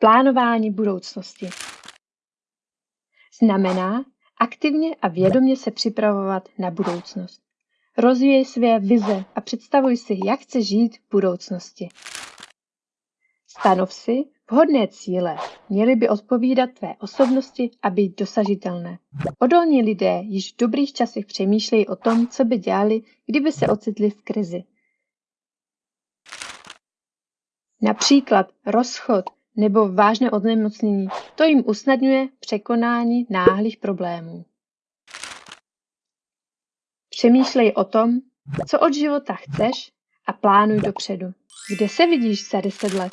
Plánování budoucnosti znamená aktivně a vědomě se připravovat na budoucnost. Rozvíjej své vize a představuj si, jak chceš žít v budoucnosti. Stanov si vhodné cíle. Měly by odpovídat tvé osobnosti a být dosažitelné. Odolní lidé již v dobrých časech přemýšlejí o tom, co by dělali, kdyby se ocitli v krizi. Například rozchod nebo vážné onemocnění, to jim usnadňuje překonání náhlých problémů. Přemýšlej o tom, co od života chceš a plánuj dopředu. Kde se vidíš za deset let?